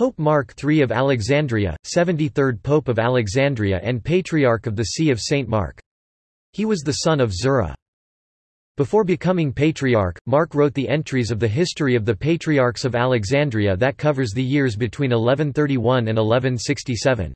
Pope Mark III of Alexandria, 73rd Pope of Alexandria and Patriarch of the See of St. Mark. He was the son of Zura. Before becoming patriarch, Mark wrote the entries of the history of the patriarchs of Alexandria that covers the years between 1131 and 1167.